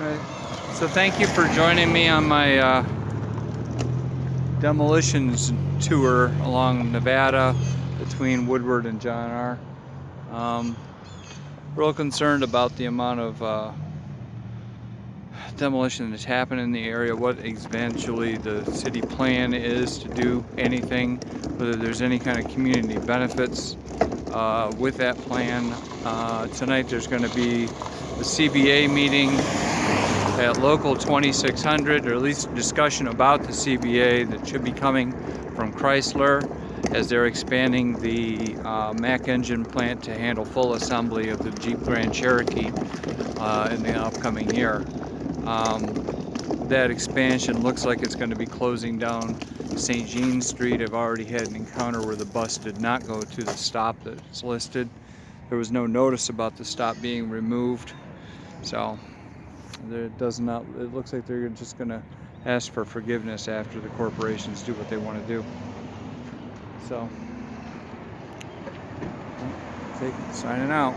Alright, so thank you for joining me on my uh, demolitions tour along Nevada between Woodward and John R. Um, real concerned about the amount of uh, demolition that's happening in the area, what eventually the city plan is to do anything, whether there's any kind of community benefits uh, with that plan. Uh, tonight there's going to be the CBA meeting at local 2600, or at least discussion about the CBA that should be coming from Chrysler as they're expanding the uh, Mack engine plant to handle full assembly of the Jeep Grand Cherokee uh, in the upcoming year. Um, that expansion looks like it's going to be closing down St. Jean Street. I've already had an encounter where the bus did not go to the stop that's listed. There was no notice about the stop being removed. So there does not, it looks like they're just going to ask for forgiveness after the corporations do what they want to do. So, signing out.